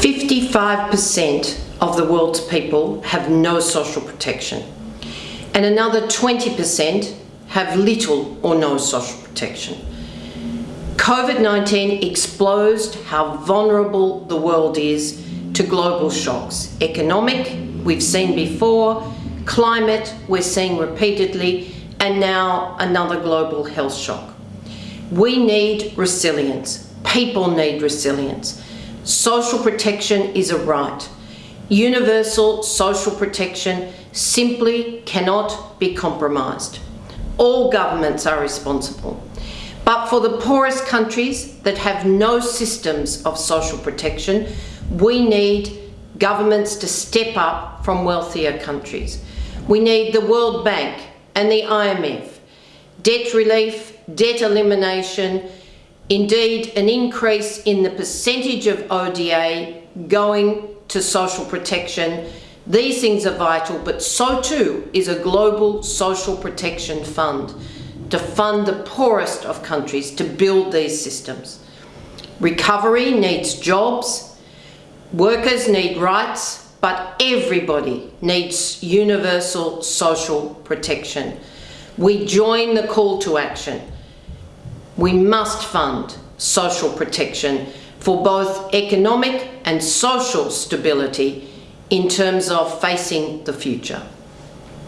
55% of the world's people have no social protection and another 20% have little or no social protection. COVID-19 exposed how vulnerable the world is to global shocks. Economic, we've seen before, climate, we're seeing repeatedly, and now another global health shock. We need resilience. People need resilience. Social protection is a right. Universal social protection simply cannot be compromised. All governments are responsible. But for the poorest countries that have no systems of social protection, we need governments to step up from wealthier countries. We need the World Bank and the IMF, debt relief, debt elimination, indeed an increase in the percentage of ODA going to social protection. These things are vital, but so too is a global social protection fund to fund the poorest of countries to build these systems. Recovery needs jobs, workers need rights, but everybody needs universal social protection. We join the call to action. We must fund social protection for both economic and social stability in terms of facing the future.